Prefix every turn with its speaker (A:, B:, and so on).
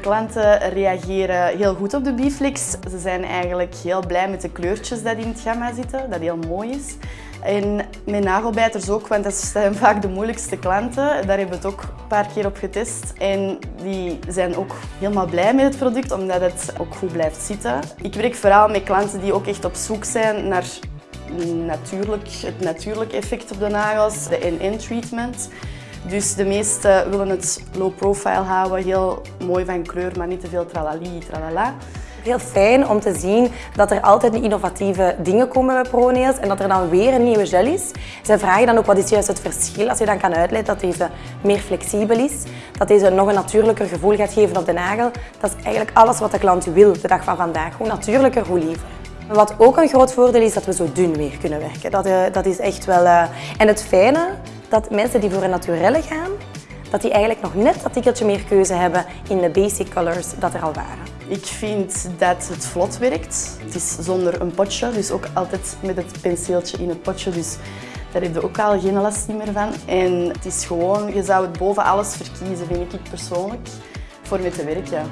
A: klanten reageren heel goed op de Biflix. Ze zijn eigenlijk heel blij met de kleurtjes die in het gamma zitten, dat heel mooi is. En met nagelbijters ook, want dat zijn vaak de moeilijkste klanten. Daar hebben we het ook een paar keer op getest. En die zijn ook helemaal blij met het product, omdat het ook goed blijft zitten. Ik werk vooral met klanten die ook echt op zoek zijn naar natuurlijk, het natuurlijke effect op de nagels, de NN-treatment. Dus de meesten willen het low profile houden, heel mooi van kleur, maar niet te veel tralali, tralala.
B: Heel fijn om te zien dat er altijd innovatieve dingen komen bij ProNails en dat er dan weer een nieuwe gel is. Zij vragen dan ook wat is juist het verschil als je dan kan uitleggen dat deze meer flexibel is, dat deze nog een natuurlijker gevoel gaat geven op de nagel. Dat is eigenlijk alles wat de klant wil de dag van vandaag. Hoe natuurlijker, hoe liever. Wat ook een groot voordeel is dat we zo dun weer kunnen werken. Dat, uh, dat is echt wel... Uh... En het fijne, dat mensen die voor een naturelle gaan, dat die eigenlijk nog net dat tikkeltje meer keuze hebben in de basic colors dat er al waren.
A: Ik vind dat het vlot werkt. Het is zonder een potje, dus ook altijd met het penseeltje in het potje. Dus daar heb je ook al geen last meer van. En het is gewoon, je zou het boven alles verkiezen, vind ik persoonlijk, voor mee te werken.